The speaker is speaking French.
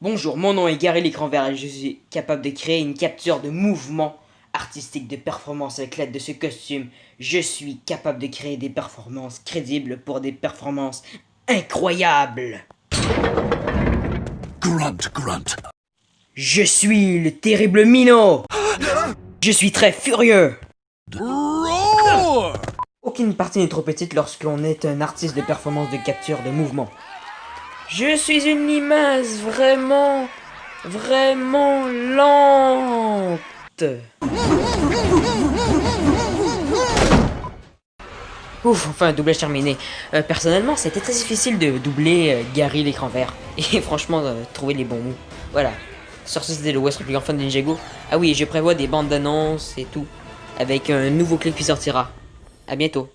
Bonjour, mon nom est Gary l'écran vert et je suis capable de créer une capture de mouvement artistique de performance avec l'aide de ce costume. Je suis capable de créer des performances crédibles pour des performances incroyables. Grunt, grunt. Je suis le terrible Mino. Je suis très furieux. Roar! Aucune partie n'est trop petite lorsqu'on est un artiste de performance de capture de mouvement. Je suis une limace vraiment, vraiment lente. Ouf, enfin, doublage terminé. Euh, personnellement, c'était très difficile de doubler euh, Gary l'écran vert. Et franchement, euh, trouver les bons mots. Voilà. Sur ce, c'était le West plus grand fan de Ninjago. Ah oui, je prévois des bandes d'annonces et tout. Avec un nouveau clip qui sortira. À bientôt.